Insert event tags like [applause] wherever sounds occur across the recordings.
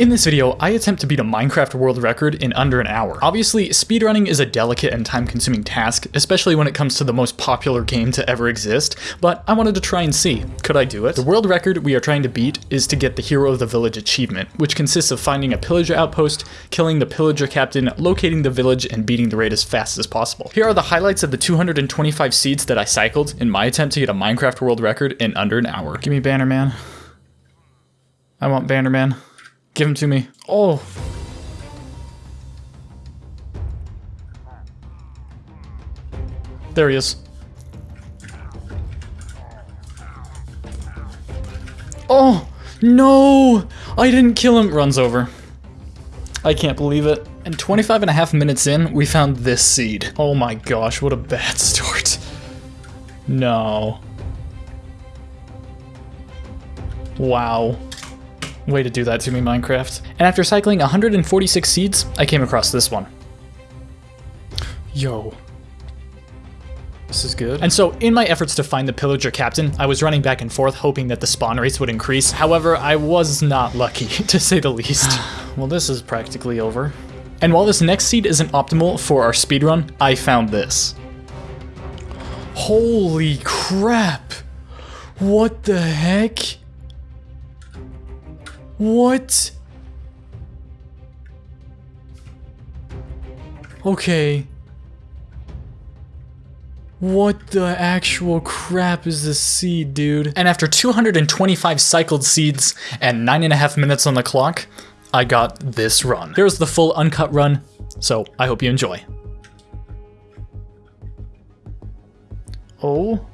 In this video, I attempt to beat a Minecraft world record in under an hour. Obviously, speedrunning is a delicate and time-consuming task, especially when it comes to the most popular game to ever exist, but I wanted to try and see, could I do it? The world record we are trying to beat is to get the Hero of the Village achievement, which consists of finding a pillager outpost, killing the pillager captain, locating the village, and beating the raid as fast as possible. Here are the highlights of the 225 seeds that I cycled in my attempt to get a Minecraft world record in under an hour. Give me Bannerman. I want Bannerman. Give him to me. Oh. There he is. Oh, no! I didn't kill him. Runs over. I can't believe it. And 25 and a half minutes in, we found this seed. Oh my gosh, what a bad [laughs] start. No. Wow. Way to do that to me, Minecraft. And after cycling 146 seeds, I came across this one. Yo. This is good. And so, in my efforts to find the pillager captain, I was running back and forth hoping that the spawn rates would increase. However, I was not [laughs] lucky, to say the least. [sighs] well, this is practically over. And while this next seed isn't optimal for our speedrun, I found this. Holy crap! What the heck? What? Okay. What the actual crap is this seed, dude? And after 225 cycled seeds and nine and a half minutes on the clock, I got this run. Here's the full uncut run, so I hope you enjoy. Oh?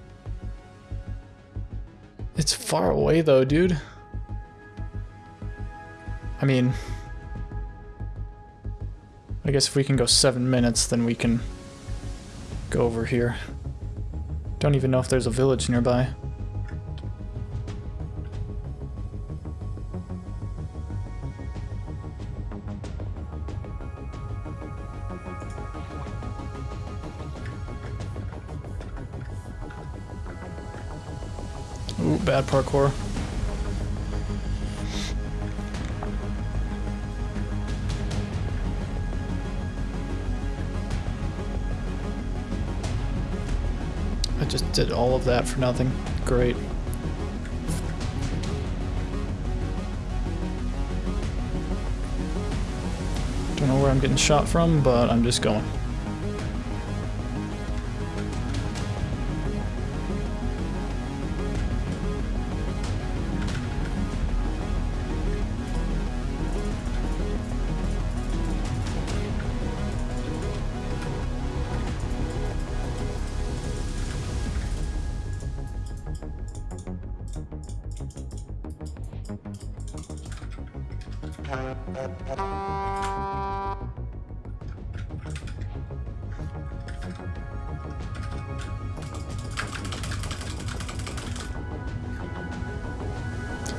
It's far away though, dude. I mean, I guess if we can go seven minutes, then we can go over here. Don't even know if there's a village nearby. Ooh, bad parkour. I just did all of that for nothing. Great. Don't know where I'm getting shot from, but I'm just going.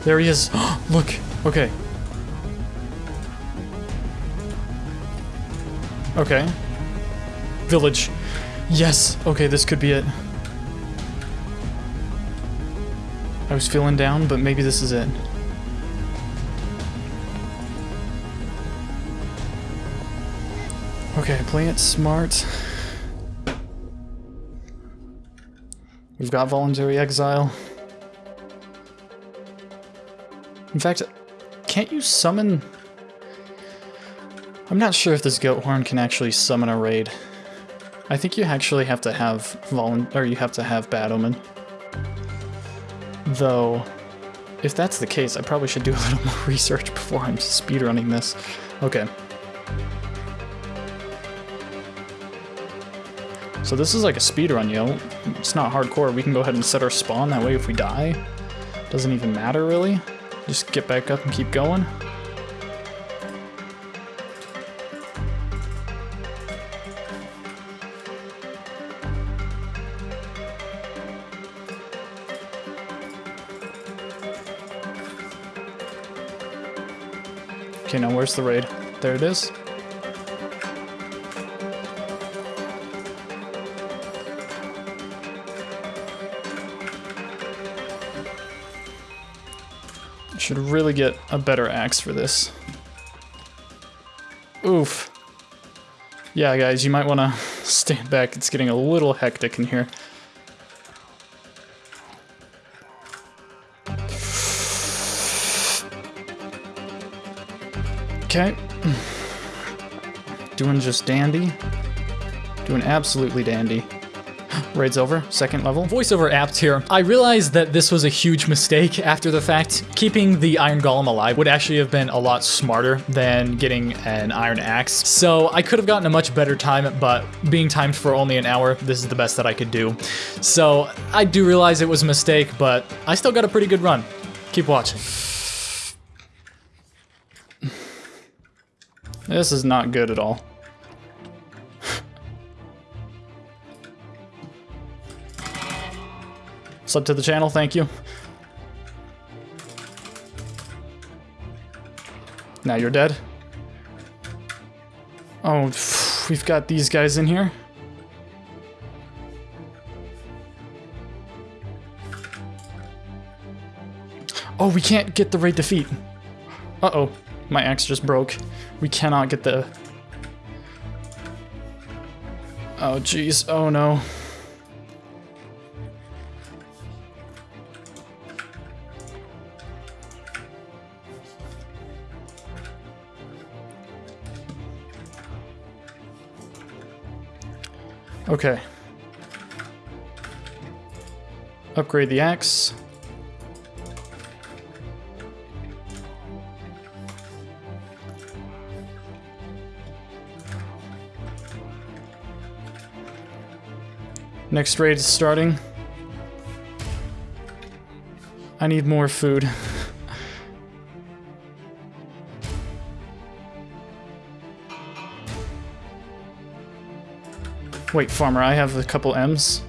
There he is. [gasps] Look. Okay. Okay. Village. Yes. Okay, this could be it. I was feeling down, but maybe this is it. Okay, playing it smart. We've got voluntary exile. In fact, can't you summon... I'm not sure if this goat horn can actually summon a raid. I think you actually have to have volun or you have to have bad omen. Though, if that's the case, I probably should do a little [laughs] more research before I'm speedrunning this. Okay. So this is like a speedrun, yo. It's not hardcore. We can go ahead and set our spawn. That way if we die, doesn't even matter really. Just get back up and keep going. Okay, now where's the raid? There it is. Should really get a better axe for this. Oof. Yeah, guys, you might want to [laughs] stand back. It's getting a little hectic in here. Okay. [sighs] Doing just dandy. Doing absolutely dandy. Raid's over, second level. Voiceover apt here. I realized that this was a huge mistake after the fact. Keeping the Iron Golem alive would actually have been a lot smarter than getting an Iron Axe. So I could have gotten a much better time, but being timed for only an hour, this is the best that I could do. So I do realize it was a mistake, but I still got a pretty good run. Keep watching. This is not good at all. Sub to the channel, thank you. Now you're dead. Oh, we've got these guys in here. Oh, we can't get the raid defeat. Uh-oh, my axe just broke. We cannot get the... Oh, jeez. Oh, no. Okay. Upgrade the axe. Next raid is starting. I need more food. [laughs] Wait, farmer, I have a couple M's.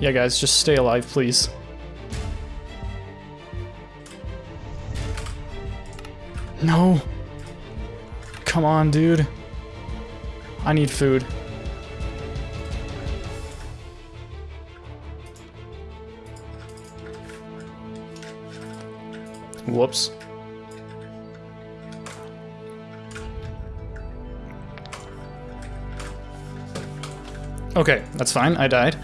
Yeah, guys, just stay alive, please. No. Come on, dude. I need food. Whoops. Okay, that's fine. I died.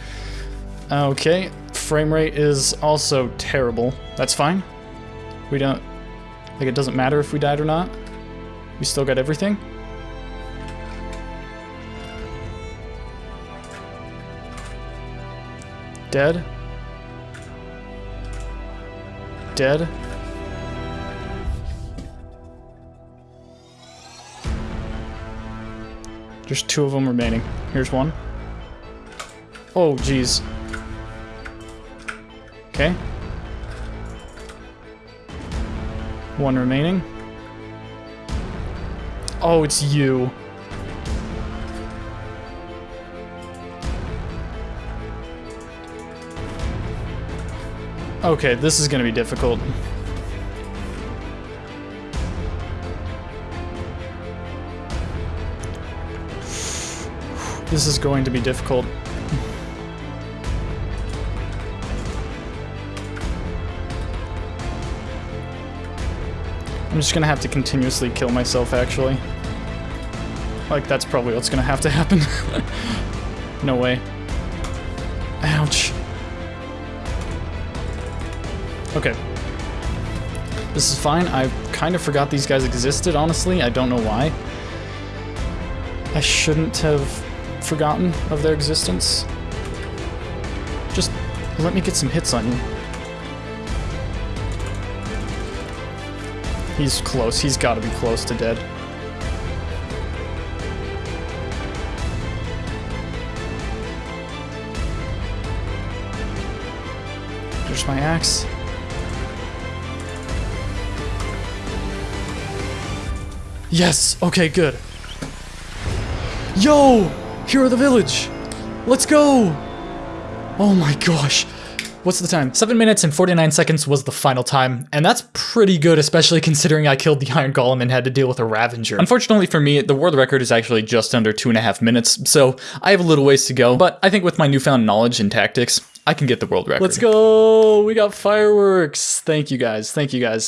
Okay, frame rate is also terrible. That's fine. We don't... Like, it doesn't matter if we died or not. We still got everything. Dead. Dead. There's two of them remaining. Here's one. Oh, jeez. Okay. One remaining. Oh, it's you. Okay, this is gonna be difficult. This is going to be difficult. I'm just gonna have to continuously kill myself, actually. Like, that's probably what's gonna have to happen. [laughs] no way. Ouch. Okay. This is fine. I kind of forgot these guys existed, honestly. I don't know why. I shouldn't have forgotten of their existence. Just let me get some hits on you. He's close. He's got to be close to dead. There's my axe. Yes! Okay, good. Yo! Hero of the village! Let's go! Oh my gosh. What's the time? 7 minutes and 49 seconds was the final time, and that's pretty good, especially considering I killed the [laughs] Iron Golem and had to deal with a Ravager. Unfortunately for me, the world record is actually just under two and a half minutes, so I have a little ways to go, but I think with my newfound knowledge and tactics, I can get the world record. Let's go! We got fireworks! Thank you guys, thank you guys.